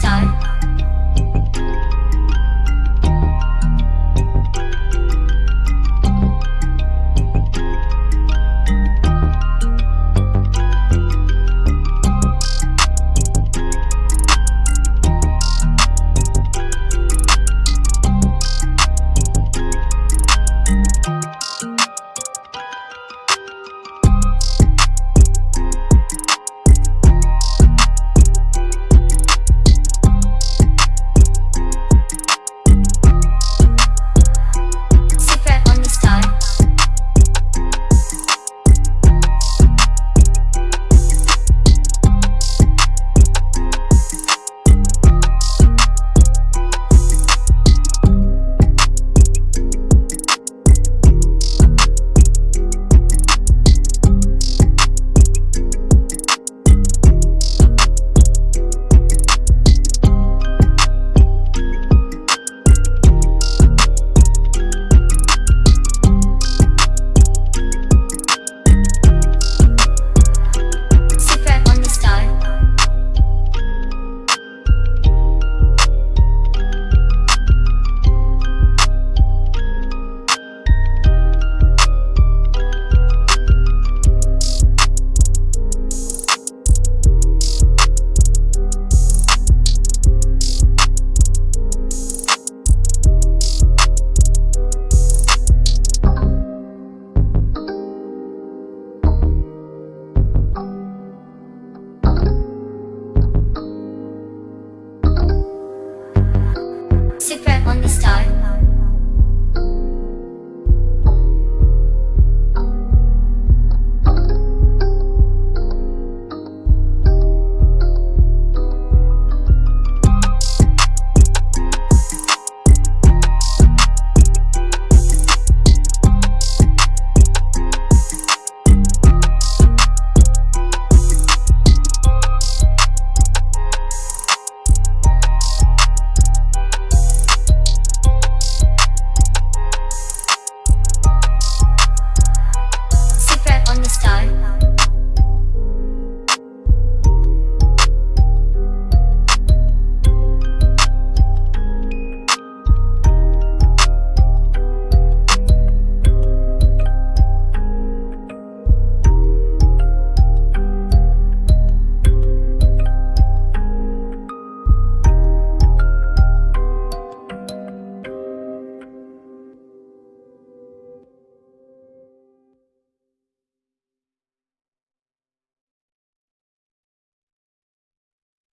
Style. secret on this time.